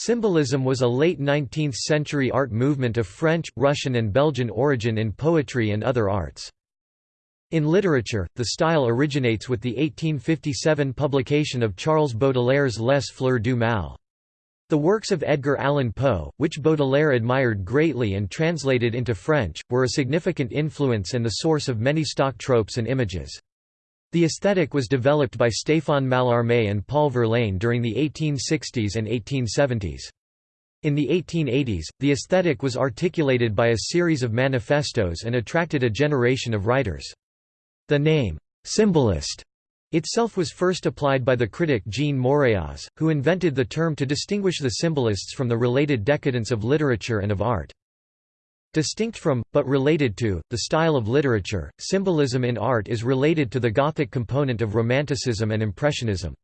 Symbolism was a late 19th-century art movement of French, Russian and Belgian origin in poetry and other arts. In literature, the style originates with the 1857 publication of Charles Baudelaire's Les Fleurs du Mal. The works of Edgar Allan Poe, which Baudelaire admired greatly and translated into French, were a significant influence and the source of many stock tropes and images. The aesthetic was developed by Stéphane Mallarmé and Paul Verlaine during the 1860s and 1870s. In the 1880s, the aesthetic was articulated by a series of manifestos and attracted a generation of writers. The name, symbolist, itself was first applied by the critic Jean Moreas, who invented the term to distinguish the symbolists from the related decadents of literature and of art. Distinct from, but related to, the style of literature, symbolism in art is related to the Gothic component of Romanticism and Impressionism.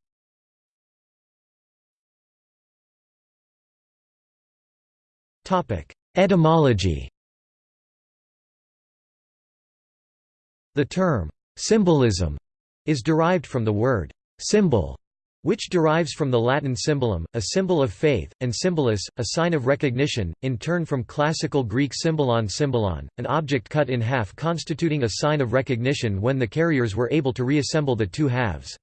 Etymology The term, symbolism, is derived from the word, symbol, which derives from the Latin symbolum, a symbol of faith, and symbolis, a sign of recognition, in turn from classical Greek symbolon symbolon, an object cut in half constituting a sign of recognition when the carriers were able to reassemble the two halves.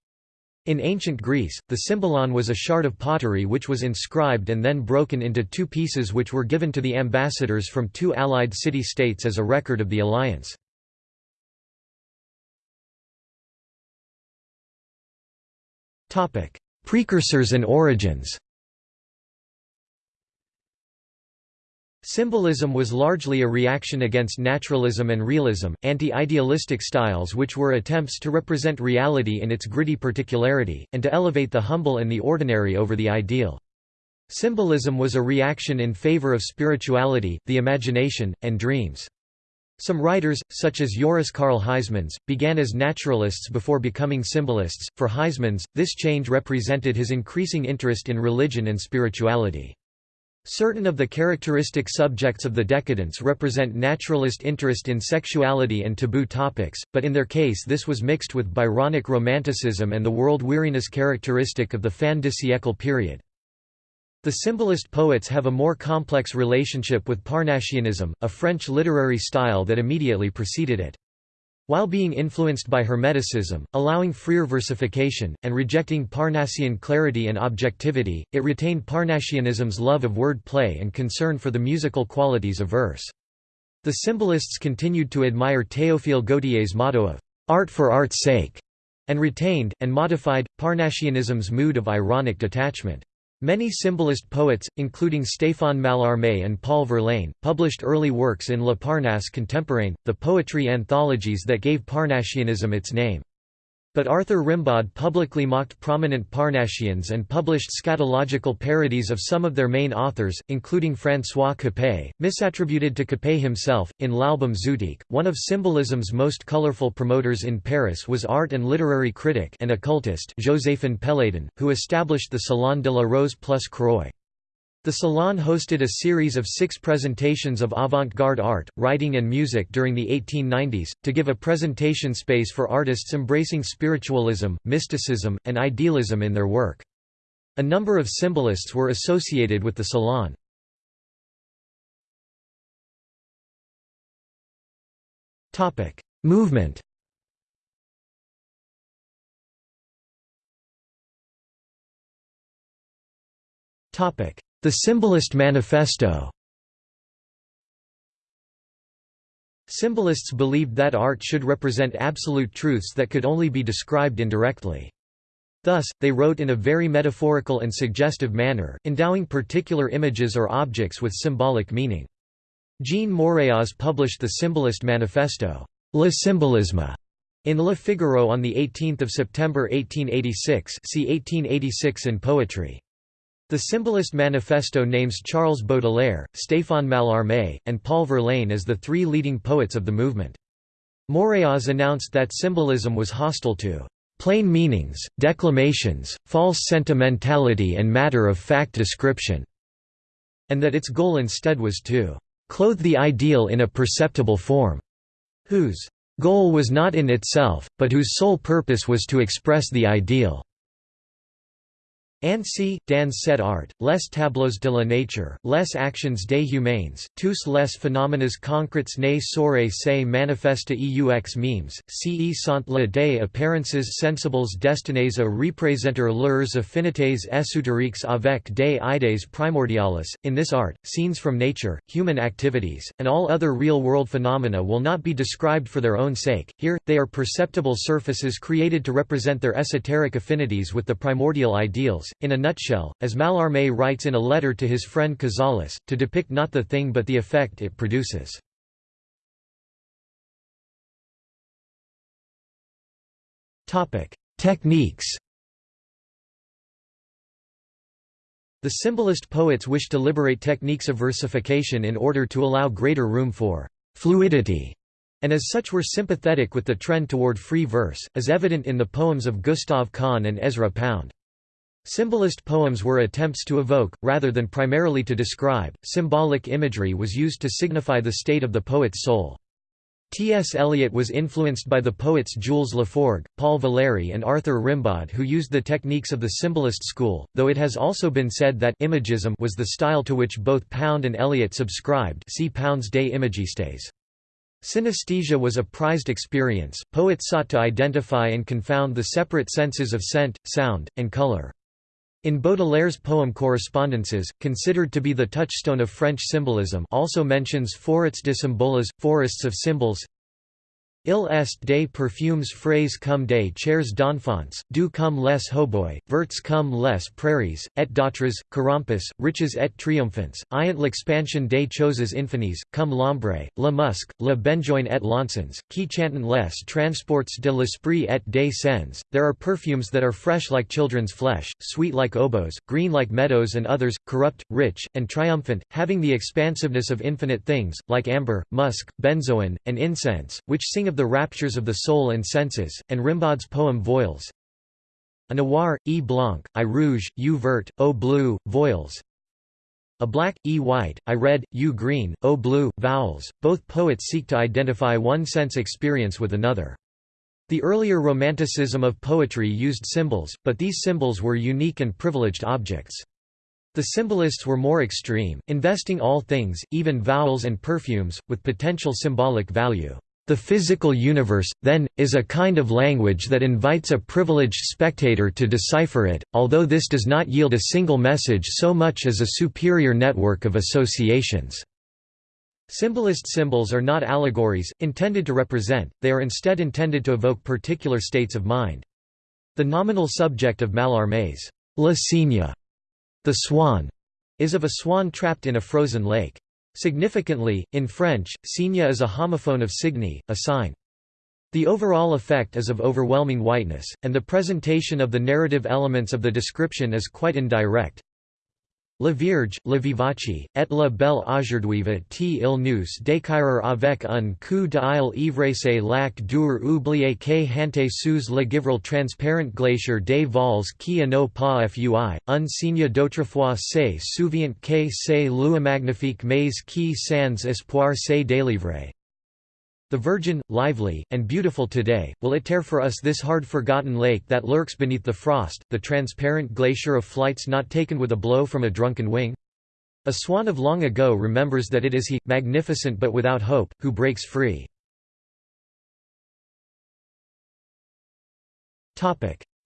In ancient Greece, the symbolon was a shard of pottery which was inscribed and then broken into two pieces which were given to the ambassadors from two allied city-states as a record of the alliance. Precursors and origins. Symbolism was largely a reaction against naturalism and realism, anti-idealistic styles which were attempts to represent reality in its gritty particularity, and to elevate the humble and the ordinary over the ideal. Symbolism was a reaction in favor of spirituality, the imagination, and dreams. Some writers, such as Joris Karl Huysmans, began as naturalists before becoming symbolists. For Huysmans, this change represented his increasing interest in religion and spirituality. Certain of the characteristic subjects of the decadents represent naturalist interest in sexuality and taboo topics, but in their case this was mixed with Byronic romanticism and the world-weariness characteristic of the fin de siècle period. The symbolist poets have a more complex relationship with Parnassianism, a French literary style that immediately preceded it. While being influenced by Hermeticism, allowing freer versification, and rejecting Parnassian clarity and objectivity, it retained Parnassianism's love of word play and concern for the musical qualities of verse. The symbolists continued to admire Théophile Gautier's motto of art for art's sake, and retained, and modified, Parnassianism's mood of ironic detachment. Many symbolist poets, including Stéphane Mallarmé and Paul Verlaine, published early works in Le Parnasse Contemporain, the poetry anthologies that gave Parnassianism its name. But Arthur Rimbaud publicly mocked prominent Parnassians and published scatological parodies of some of their main authors, including François Coppée, misattributed to Coppée himself. In L'Album Zutique, one of symbolism's most colorful promoters in Paris was art and literary critic and occultist Joséphin Péladan, who established the Salon de la Rose plus Croix. The Salon hosted a series of six presentations of avant-garde art, writing and music during the 1890s, to give a presentation space for artists embracing spiritualism, mysticism, and idealism in their work. A number of symbolists were associated with the Salon. Movement topic the Symbolist Manifesto Symbolists believed that art should represent absolute truths that could only be described indirectly. Thus, they wrote in a very metaphorical and suggestive manner, endowing particular images or objects with symbolic meaning. Jean Moréas published the Symbolist Manifesto, Le Symbolisme, in Le Figaro on 18 September 1886 see 1886 in Poetry. The Symbolist Manifesto names Charles Baudelaire, Stéphane Mallarmé, and Paul Verlaine as the three leading poets of the movement. Moréas announced that symbolism was hostile to plain meanings, declamations, false sentimentality and matter-of-fact description, and that its goal instead was to clothe the ideal in a perceptible form, whose goal was not in itself, but whose sole purpose was to express the ideal. Ainsi, dans cet art, les tableaux de la nature, les actions des humains, tous les phénomènes concrets ne sauraient se manifestereux mêmes, ce sont les des apparences sensibles destinées à représenter leurs affinités ésotériques avec des idées primordiales. In this art, scenes from nature, human activities, and all other real-world phenomena will not be described for their own sake, here, they are perceptible surfaces created to represent their esoteric affinities with the primordial ideals, in a nutshell, as Mallarmé writes in a letter to his friend Cazalis, to depict not the thing but the effect it produces. Techniques The symbolist poets wished to liberate techniques of versification in order to allow greater room for fluidity, and as such were sympathetic with the trend toward free verse, as evident in the poems of Gustave Kahn and Ezra Pound. Symbolist poems were attempts to evoke, rather than primarily to describe, symbolic imagery was used to signify the state of the poet's soul. T. S. Eliot was influenced by the poets Jules Laforgue, Paul Valéry and Arthur Rimbaud who used the techniques of the symbolist school, though it has also been said that imagism was the style to which both Pound and Eliot subscribed see Pound's Des Imagistes. Synesthesia was a prized experience, poets sought to identify and confound the separate senses of scent, sound, and color. In Baudelaire's poem Correspondences, considered to be the touchstone of French symbolism also mentions forêts de symboles, forests of symbols Il est des perfumes frais comme des chairs d'enfants, doux comme les hautbois, verts comme les prairies, et d'autres, carampes, riches et triomphants, ayant l'expansion des choses infinies, comme l'ombre, le musc, le benjoin et l'encens, qui chantent les transports de l'esprit et des sens. There are perfumes that are fresh like children's flesh, sweet like oboes, green like meadows and others, corrupt, rich, and triumphant, having the expansiveness of infinite things, like amber, musk, benzoin, and incense, which sing of the raptures of the soul and senses, and Rimbaud's poem Voyelles. A noir, e blanc, i rouge, u vert, o bleu, voiles. A black, e white, i red, u green, o blue, vowels. Both poets seek to identify one sense experience with another. The earlier Romanticism of poetry used symbols, but these symbols were unique and privileged objects. The symbolists were more extreme, investing all things, even vowels and perfumes, with potential symbolic value. The physical universe, then, is a kind of language that invites a privileged spectator to decipher it, although this does not yield a single message so much as a superior network of associations. Symbolist symbols are not allegories, intended to represent, they are instead intended to evoke particular states of mind. The nominal subject of Mallarmé's La Cygne, the swan, is of a swan trapped in a frozen lake. Significantly, in French, cygne is a homophone of signe, a sign. The overall effect is of overwhelming whiteness, and the presentation of the narrative elements of the description is quite indirect. La Vierge, la vivace, et la belle aujourd'hui t il nous décrire avec un coup d'œil ivresse lac dur oublié que hante sous le givril transparent glacier des vols qui n'ont pas fui, un signe d'autrefois se souvient que c'est lui magnifique mais qui sans espoir se délivrer. The Virgin, lively, and beautiful today, will it tear for us this hard-forgotten lake that lurks beneath the frost, the transparent glacier of flights not taken with a blow from a drunken wing? A swan of long ago remembers that it is he, magnificent but without hope, who breaks free.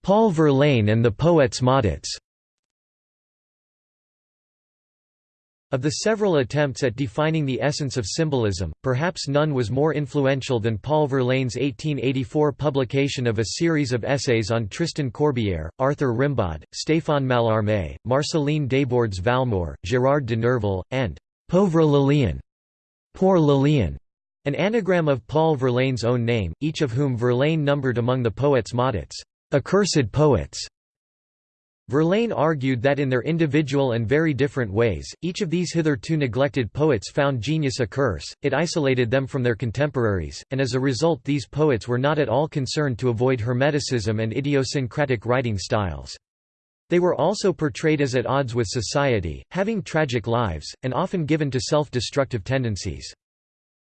Paul Verlaine and the Poets Maudits Of the several attempts at defining the essence of symbolism, perhaps none was more influential than Paul Verlaine's 1884 publication of a series of essays on Tristan Corbière, Arthur Rimbaud, Stéphane Mallarmé, Marceline Desbordes Valmore, Gérard de Nerval, and «Pauvre Lélian» Poor Lélian, an anagram of Paul Verlaine's own name, each of whom Verlaine numbered among the poets maudits, accursed poets. Verlaine argued that in their individual and very different ways, each of these hitherto neglected poets found genius a curse, it isolated them from their contemporaries, and as a result these poets were not at all concerned to avoid hermeticism and idiosyncratic writing styles. They were also portrayed as at odds with society, having tragic lives, and often given to self-destructive tendencies.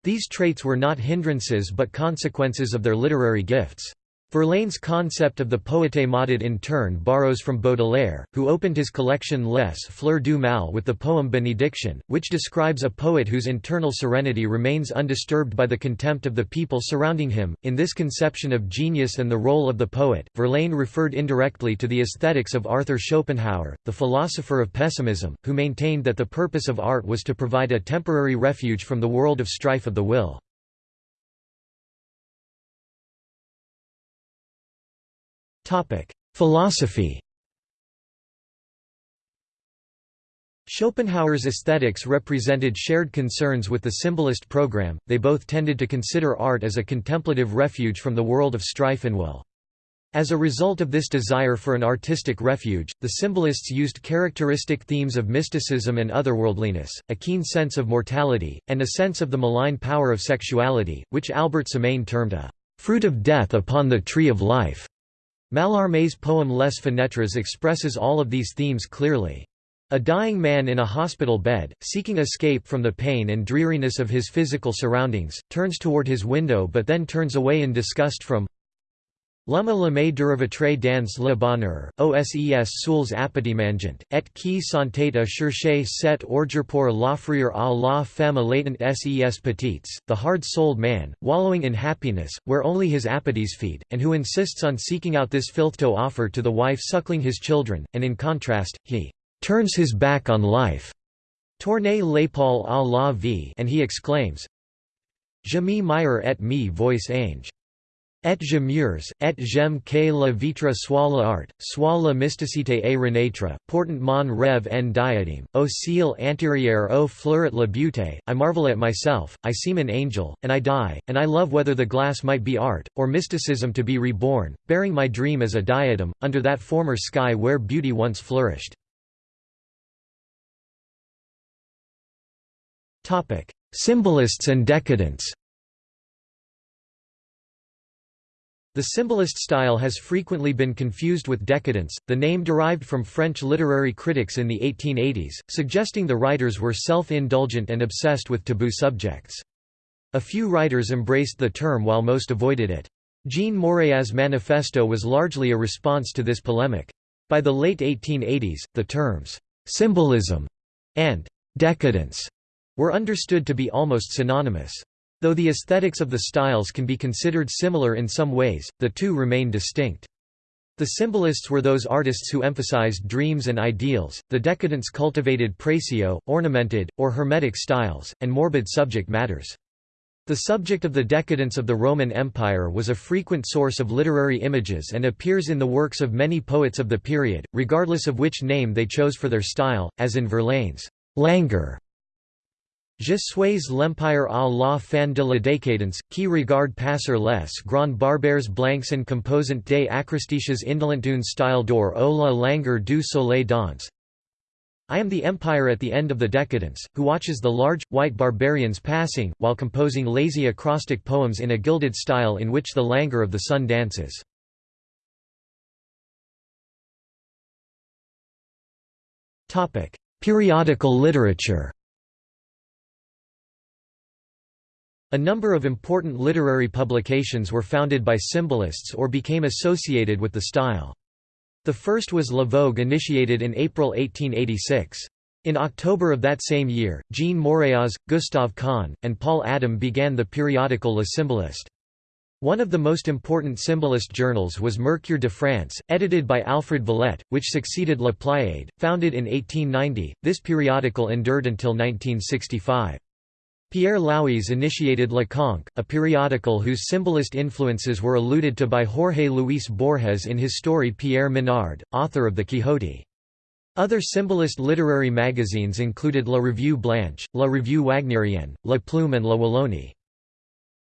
These traits were not hindrances but consequences of their literary gifts. Verlaine's concept of the poète maudit in turn borrows from Baudelaire, who opened his collection Les Fleurs du Mal with the poem Benediction, which describes a poet whose internal serenity remains undisturbed by the contempt of the people surrounding him. In this conception of genius and the role of the poet, Verlaine referred indirectly to the aesthetics of Arthur Schopenhauer, the philosopher of pessimism, who maintained that the purpose of art was to provide a temporary refuge from the world of strife of the will. Philosophy Schopenhauer's aesthetics represented shared concerns with the symbolist program, they both tended to consider art as a contemplative refuge from the world of strife and will. As a result of this desire for an artistic refuge, the symbolists used characteristic themes of mysticism and otherworldliness, a keen sense of mortality, and a sense of the malign power of sexuality, which Albert Samain termed a fruit of death upon the tree of life. Mallarmé's poem Les Fenêtres expresses all of these themes clearly. A dying man in a hospital bed, seeking escape from the pain and dreariness of his physical surroundings, turns toward his window but then turns away in disgust from L'homme l'aimé derivatré dans le bonheur, OSES souls appétimangent, et qui sont à chercher cet ordre pour l'offrir à la femme latent ses petites, the hard-souled man, wallowing in happiness, where only his appetites feed, and who insists on seeking out this filth to offer to the wife suckling his children, and in contrast, he turns his back on life. Tournez l'épaule à la vie and he exclaims, Je me mire et me voice ange. Et je murs, et j'aime que la vitre soit l'art, soit la mysticité et renaître, portant mon rêve en diadème, au ciel antérieur au fleurit la beauté, I marvel at myself, I seem an angel, and I die, and I love whether the glass might be art, or mysticism to be reborn, bearing my dream as a diadem, under that former sky where beauty once flourished. Symbolists and decadents The symbolist style has frequently been confused with decadence, the name derived from French literary critics in the 1880s, suggesting the writers were self-indulgent and obsessed with taboo subjects. A few writers embraced the term while most avoided it. Jean Moreas' manifesto was largely a response to this polemic. By the late 1880s, the terms, "'symbolism' and "'decadence' were understood to be almost synonymous. Though the aesthetics of the styles can be considered similar in some ways, the two remain distinct. The symbolists were those artists who emphasized dreams and ideals, the decadents cultivated précieux, ornamented, or hermetic styles, and morbid subject matters. The subject of the decadence of the Roman Empire was a frequent source of literary images and appears in the works of many poets of the period, regardless of which name they chose for their style, as in Verlaine's languor Je suis l'empire à la fin de la décadence, qui regarde passer les grands barbares blancs and composant des acrostiches indolent indolentes style d'or au la langueur du soleil danse. I am the empire at the end of the decadence, who watches the large, white barbarians passing, while composing lazy acrostic poems in a gilded style in which the languor of the sun dances. Periodical literature A number of important literary publications were founded by symbolists or became associated with the style. The first was La Vogue initiated in April 1886. In October of that same year, Jean Moreas, Gustave Kahn, and Paul Adam began the periodical Le Symboliste. One of the most important symbolist journals was Mercure de France, edited by Alfred Vallette, which succeeded La Pléiade, founded in 1890. This periodical endured until 1965. Pierre Louys initiated Le Conque, a periodical whose symbolist influences were alluded to by Jorge Luis Borges in his story Pierre Menard, author of the Quixote. Other symbolist literary magazines included La Revue Blanche, La Revue Wagnerienne, La Plume and La Wallonie.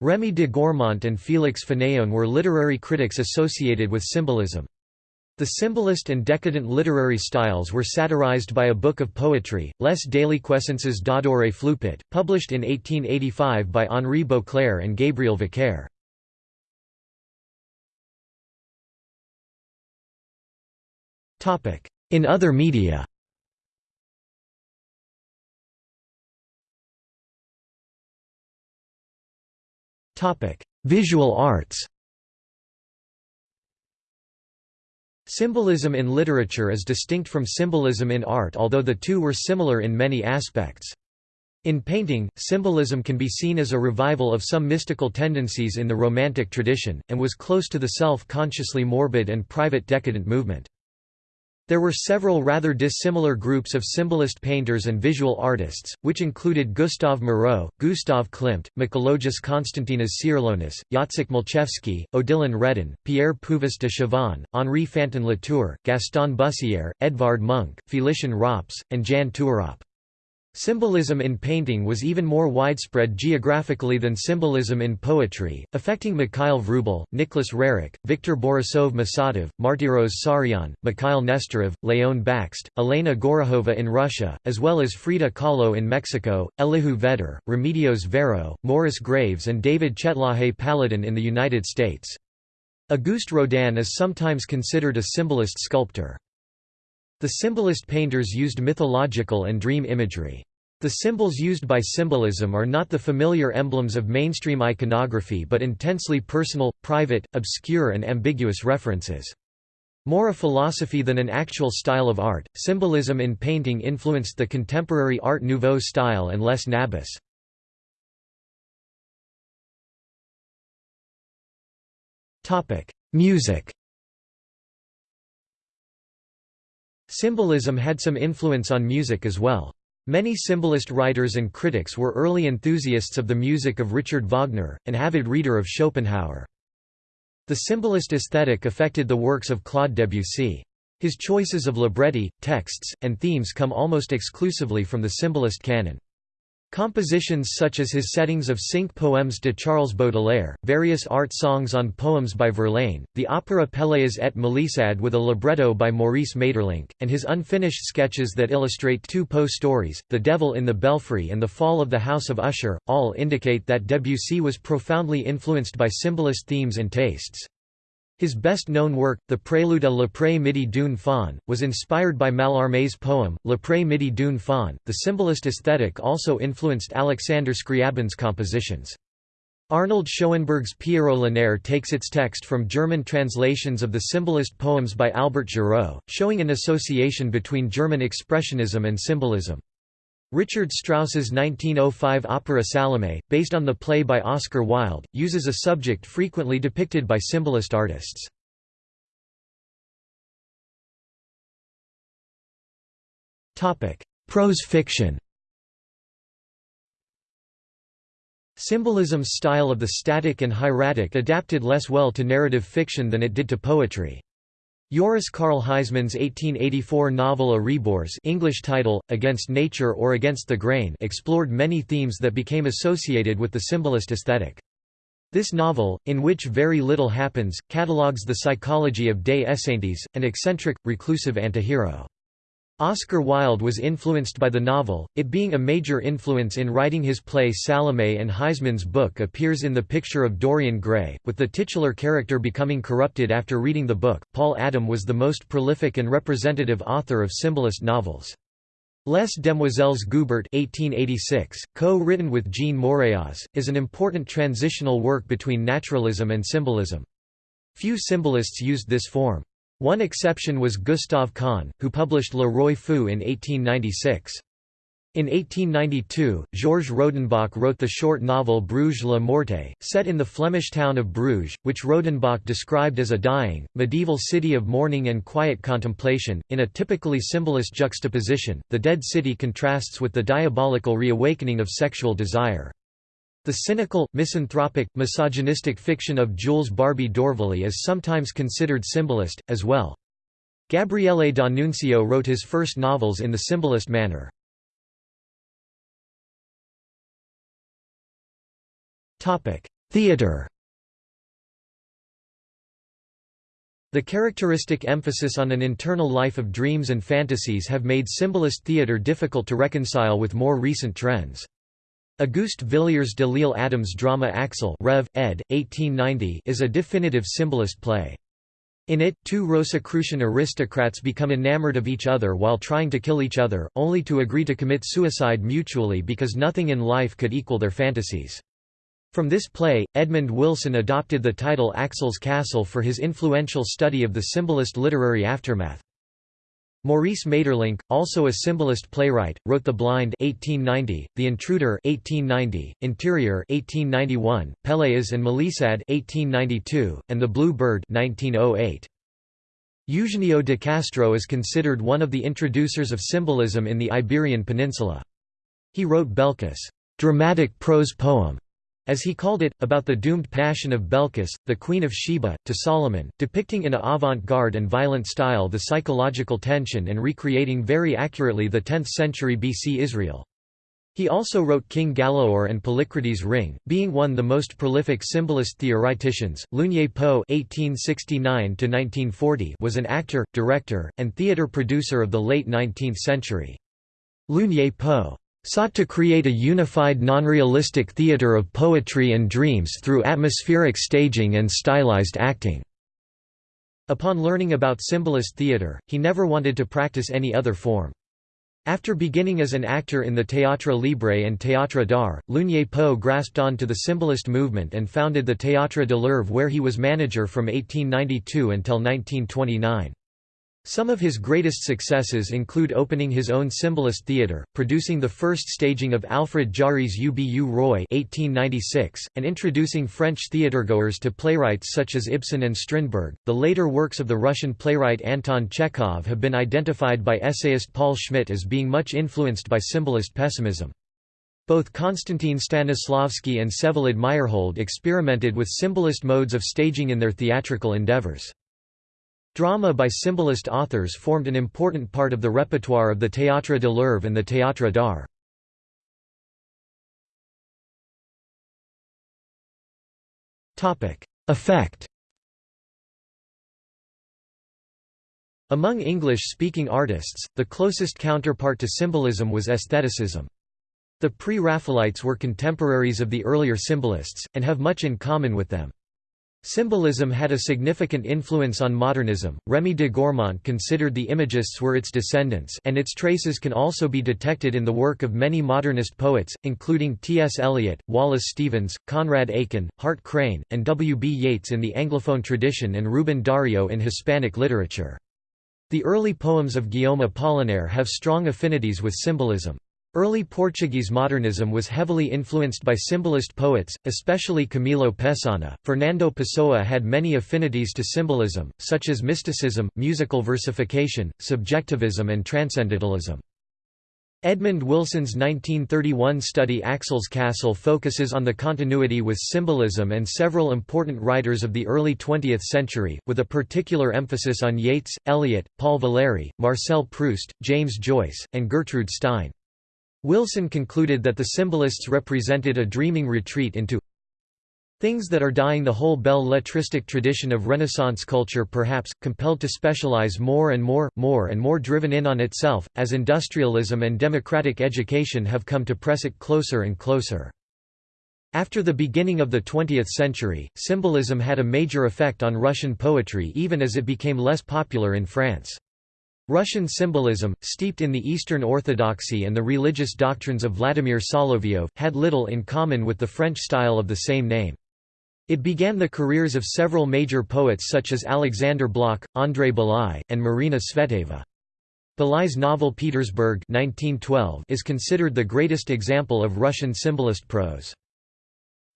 Rémy de Gourmont and Félix Fénéon were literary critics associated with symbolism. The symbolist and decadent literary styles were satirized by a book of poetry, Les Déliquescences d'Adoré Floupette, published in 1885 by Henri Beauclair and Gabriel Vicaire. In other media Visual arts Symbolism in literature is distinct from symbolism in art although the two were similar in many aspects. In painting, symbolism can be seen as a revival of some mystical tendencies in the Romantic tradition, and was close to the self-consciously morbid and private decadent movement. There were several rather dissimilar groups of symbolist painters and visual artists, which included Gustave Moreau, Gustav Klimt, Mikalojus Konstantinas Čiurlionis, Jacek Malczewski, Odilon Redon, Pierre Puvis de Chavannes, Henri Fantin Latour, Gaston Bussière, Edvard Munch, Félicien Rops, and Jan Toorop. Symbolism in painting was even more widespread geographically than symbolism in poetry, affecting Mikhail Vrubel, Nicholas Roerich, Viktor Borisov Musatov, Martiros Saryan, Mikhail Nesterov, Leon Bakst, Elena Gorokhova in Russia, as well as Frida Kahlo in Mexico, Elihu Vedder, Remedios Varo, Morris Graves and David Chetlaje Paladin in the United States. Auguste Rodin is sometimes considered a symbolist sculptor. The symbolist painters used mythological and dream imagery. The symbols used by symbolism are not the familiar emblems of mainstream iconography but intensely personal, private, obscure and ambiguous references. More a philosophy than an actual style of art, symbolism in painting influenced the contemporary Art Nouveau style and Les Nabis. Music Symbolism had some influence on music as well. Many symbolist writers and critics were early enthusiasts of the music of Richard Wagner, an avid reader of Schopenhauer. The symbolist aesthetic affected the works of Claude Debussy. His choices of libretti, texts, and themes come almost exclusively from the symbolist canon. Compositions such as his settings of Cinq poèmes de Charles Baudelaire, various art songs on poems by Verlaine, the opera Pelléas et Mélisande with a libretto by Maurice Maeterlinck, and his unfinished sketches that illustrate two Poe stories, The Devil in the Belfry and The Fall of the House of Usher, all indicate that Debussy was profoundly influenced by symbolist themes and tastes. His best-known work, the Prélude à l'après midi d'une faune, was inspired by Mallarmé's poem, L'après midi d'une faune. The symbolist aesthetic also influenced Alexander Scriabin's compositions. Arnold Schoenberg's Pierrot Lunaire takes its text from German translations of the symbolist poems by Albert Giraud, showing an association between German expressionism and symbolism. Richard Strauss's 1905 opera Salome, based on the play by Oscar Wilde, uses a subject frequently depicted by symbolist artists. Prose fiction Symbolism's style of the static and hieratic adapted less well to narrative fiction than it did to poetry. Joris Karl Huysmans' 1884 novel A Rebours English title, Against Nature or Against the Grain explored many themes that became associated with the symbolist aesthetic. This novel, in which very little happens, catalogues the psychology of Des Esseintes, an eccentric, reclusive antihero. Oscar Wilde was influenced by the novel, it being a major influence in writing his play Salome and Huysmans' book appears in the picture of Dorian Gray, with the titular character becoming corrupted after reading the book. Paul Adam was the most prolific and representative author of symbolist novels. Les Demoiselles Goubert 1886, co-written with Jean Moreas, is an important transitional work between naturalism and symbolism. Few symbolists used this form. One exception was Gustave Kahn, who published Le Roi Fou in 1896. In 1892, Georges Rodenbach wrote the short novel Bruges la Morte, set in the Flemish town of Bruges, which Rodenbach described as a dying, medieval city of mourning and quiet contemplation. In a typically symbolist juxtaposition, the dead city contrasts with the diabolical reawakening of sexual desire. The cynical, misanthropic, misogynistic fiction of Jules Barbey d'Aurevilly is sometimes considered symbolist, as well. Gabriele D'Annunzio wrote his first novels in the symbolist manner. Theatre The characteristic emphasis on an internal life of dreams and fantasies have made symbolist theatre difficult to reconcile with more recent trends. Auguste Villiers de L'Isle Adams' drama Axel Rev. ed. 1890 is a definitive symbolist play. In it, two Rosicrucian aristocrats become enamored of each other while trying to kill each other, only to agree to commit suicide mutually because nothing in life could equal their fantasies. From this play, Edmund Wilson adopted the title Axel's Castle for his influential study of the symbolist literary aftermath. Maurice Maeterlinck, also a symbolist playwright, wrote The Blind 1890, The Intruder 1890, Interior 1891, Pelléas and Mélisande 1892, and The Blue Bird 1908. Eugenio de Castro is considered one of the introducers of symbolism in the Iberian Peninsula. He wrote Belkis, dramatic prose poem, as he called it, about the doomed passion of Belkis, the Queen of Sheba, to Solomon, depicting in a avant-garde and violent style the psychological tension and recreating very accurately the 10th century BC Israel. He also wrote King Galaor and Polycrates' Ring, being one the most prolific symbolist theoreticians. Lugné-Poe (1869–1940) was an actor, director, and theatre producer of the late 19th century. Lugné-Poe sought to create a unified non-realistic theatre of poetry and dreams through atmospheric staging and stylized acting. Upon learning about symbolist theatre, he never wanted to practice any other form. After beginning as an actor in the Théâtre Libre and Théâtre d'Art, Lugné-Poe grasped on to the symbolist movement and founded the Théâtre de l'Oeuvre where he was manager from 1892 until 1929. Some of his greatest successes include opening his own symbolist theatre, producing the first staging of Alfred Jarry's Ubu 1896, and introducing French theatregoers to playwrights such as Ibsen and Strindberg. The later works of the Russian playwright Anton Chekhov have been identified by essayist Paul Schmidt as being much influenced by symbolist pessimism. Both Konstantin Stanislavski and Vsevolod Meyerhold experimented with symbolist modes of staging in their theatrical endeavors. Drama by symbolist authors formed an important part of the repertoire of the Théâtre de l'Oeuvre and the Théâtre d'Art. Effect Among English-speaking artists, the closest counterpart to symbolism was aestheticism. The pre-Raphaelites were contemporaries of the earlier symbolists, and have much in common with them. Symbolism had a significant influence on modernism. Remy de Gourmont considered the Imagists were its descendants, and its traces can also be detected in the work of many modernist poets, including T. S. Eliot, Wallace Stevens, Conrad Aiken, Hart Crane, and W. B. Yeats in the Anglophone tradition and Rubén Darío in Hispanic literature. The early poems of Guillaume Apollinaire have strong affinities with symbolism. Early Portuguese modernism was heavily influenced by symbolist poets, especially Camilo Peçanha. Fernando Pessoa had many affinities to symbolism, such as mysticism, musical versification, subjectivism, and transcendentalism. Edmund Wilson's 1931 study Axel's Castle focuses on the continuity with symbolism and several important writers of the early 20th century, with a particular emphasis on Yeats, Eliot, Paul Valéry, Marcel Proust, James Joyce, and Gertrude Stein. Wilson concluded that the symbolists represented a dreaming retreat into things that are dying the whole belle letristic tradition of Renaissance culture perhaps, compelled to specialize more and more, more and more driven in on itself, as industrialism and democratic education have come to press it closer and closer. After the beginning of the 20th century, symbolism had a major effect on Russian poetry even as it became less popular in France. Russian symbolism, steeped in the Eastern Orthodoxy and the religious doctrines of Vladimir Solovyov, had little in common with the French style of the same name. It began the careers of several major poets such as Alexander Blok, Andrei Bely, and Marina Tsvetaeva. Bely's novel Petersburg 1912 is considered the greatest example of Russian symbolist prose.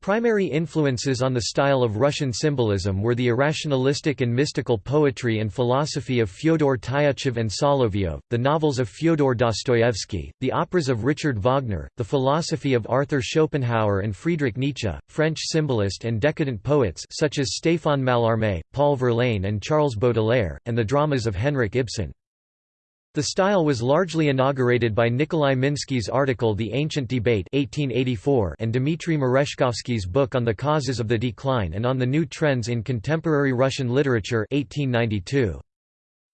Primary influences on the style of Russian symbolism were the irrationalistic and mystical poetry and philosophy of Fyodor Tyutchev and Solovyov, the novels of Fyodor Dostoevsky, the operas of Richard Wagner, the philosophy of Arthur Schopenhauer and Friedrich Nietzsche, French symbolist and decadent poets such as Stéphane Mallarmé, Paul Verlaine and Charles Baudelaire, and the dramas of Henrik Ibsen. The style was largely inaugurated by Nikolai Minsky's article The Ancient Debate 1884 and Dmitry Merezhkovsky's book On the Causes of the Decline and on the New Trends in Contemporary Russian Literature 1892.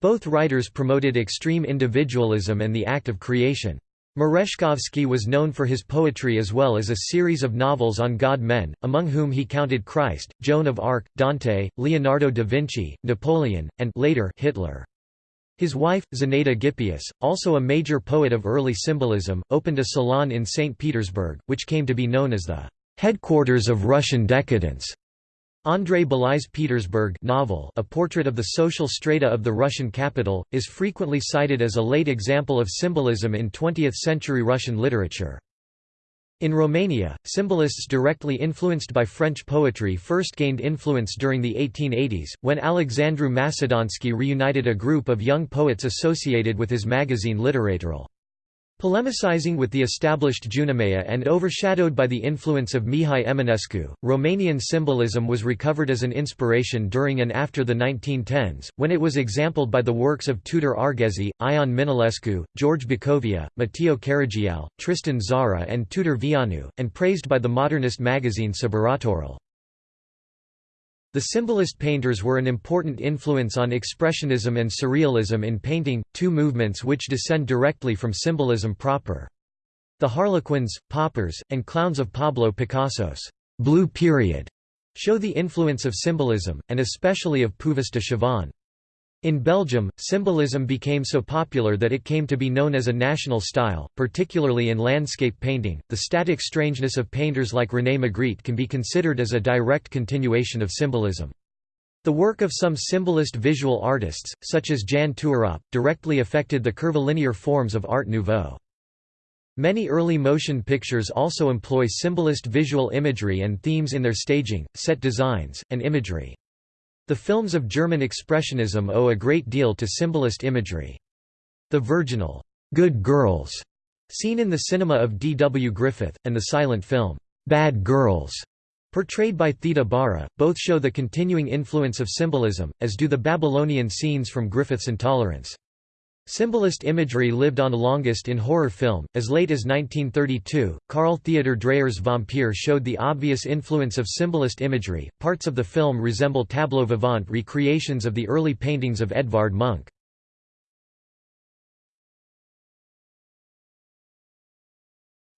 Both writers promoted extreme individualism and the act of creation. Merezhkovsky was known for his poetry as well as a series of novels on god-men, among whom he counted Christ, Joan of Arc, Dante, Leonardo da Vinci, Napoleon, and later Hitler. His wife, Zinaida Gippius, also a major poet of early symbolism, opened a salon in St. Petersburg, which came to be known as the headquarters of Russian decadence. Andrei Bely's Petersburg novel A Portrait of the Social Strata of the Russian Capital, is frequently cited as a late example of symbolism in 20th-century Russian literature. In Romania, symbolists directly influenced by French poetry first gained influence during the 1880s, when Alexandru Macedonski reunited a group of young poets associated with his magazine Literatorul. Polemicizing with the established Junimea and overshadowed by the influence of Mihai Eminescu, Romanian symbolism was recovered as an inspiration during and after the 1910s, when it was exampled by the works of Tudor Arghezi, Ion Minulescu, George Bacovia, Mateiu Caragiale, Tristan Tzara and Tudor Vianu, and praised by the modernist magazine Sburătorul. The symbolist painters were an important influence on Expressionism and Surrealism in painting, two movements which descend directly from symbolism proper. The Harlequins, Paupers, and Clowns of Pablo Picasso's «blue period» show the influence of symbolism, and especially of Puvis de Chavannes. In Belgium, symbolism became so popular that it came to be known as a national style, particularly in landscape painting. The static strangeness of painters like René Magritte can be considered as a direct continuation of symbolism. The work of some symbolist visual artists, such as Jan Toorop, directly affected the curvilinear forms of Art Nouveau. Many early motion pictures also employ symbolist visual imagery and themes in their staging, set designs, and imagery. The films of German Expressionism owe a great deal to symbolist imagery. The virginal, "'Good Girls' seen in the cinema of D. W. Griffith, and the silent film, "'Bad Girls' portrayed by Theda Bara, both show the continuing influence of symbolism, as do the Babylonian scenes from Griffith's Intolerance. Symbolist imagery lived on longest in horror film. As late as 1932, Carl Theodor Dreyer's Vampyr showed the obvious influence of symbolist imagery. Parts of the film resemble tableau vivant recreations of the early paintings of Edvard Munch.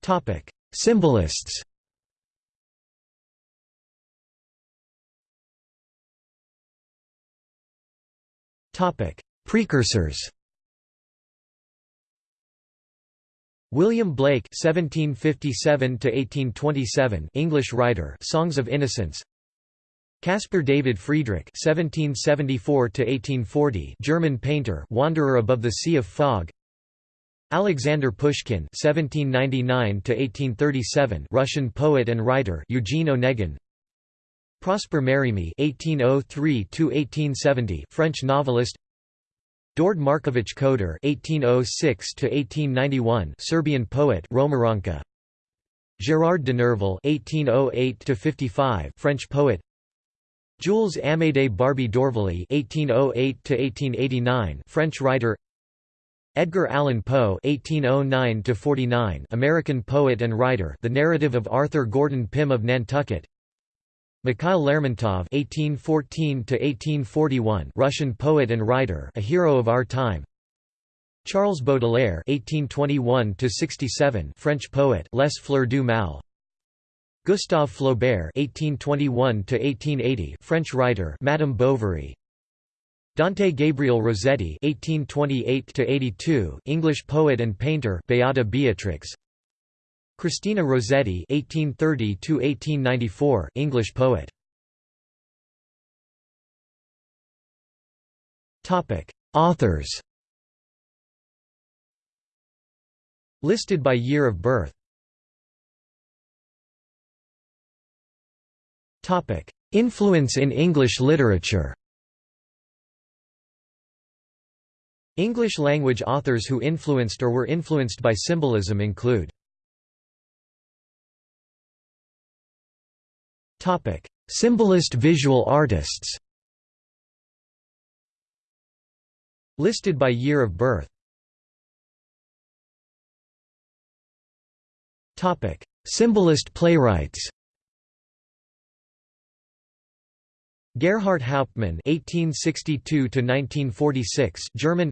Topic: Symbolists. Topic: Precursors. William Blake (1757–1827), English writer, Songs of Innocence. Caspar David Friedrich (1774–1840), German painter, Wanderer above the Sea of Fog. Alexander Pushkin (1799–1837), Russian poet and writer, Eugene Onegin. Prosper Mérimée (1803–1870), French novelist. Dord Marković Koder (1806–1891), Serbian poet, Romoranka. Gerard de Nerval (1808–55), French poet. Jules Amédée Barbey d'Aurevilly (1808–1889), French writer. Edgar Allan Poe (1809–49), American poet and writer. The narrative of Arthur Gordon Pym of Nantucket. Mikhail Lermontov (1814–1841), Russian poet and writer, a hero of our time. Charles Baudelaire (1821–67), French poet, Les Fleurs du Mal. Gustave Flaubert (1821–1880), French writer, Madame Bovary. Dante Gabriel Rossetti (1828–82), English poet and painter, Beata Beatrix. Christina Rossetti (1830–1894), English poet. Topic: Authors. Listed by year of birth. Topic: Influence in English literature. English-language authors who influenced or were influenced by symbolism include Symbolist visual artists. Listed by year of birth. Topic: Symbolist playwrights. Gerhart Hauptmann (1862–1946), German.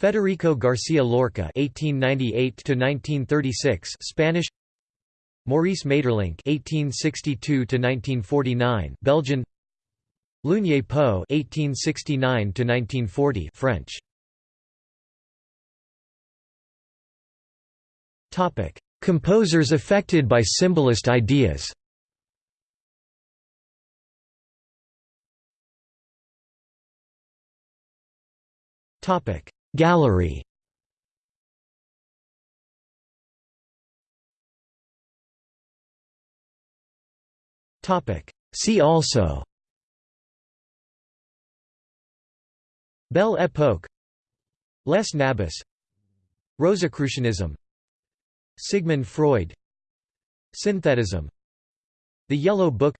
Federico Garcia Lorca (1898–1936), Spanish. Maurice Maeterlinck (1862–1949), Belgian. Lugné-Poe (1869–1940), French. Topic: Composers affected by symbolist ideas Topic: Gallery See also. Belle Époque. Les Nabis. Rosicrucianism. Sigmund Freud. Synthetism. The Yellow Book.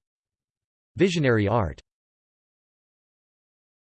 Visionary art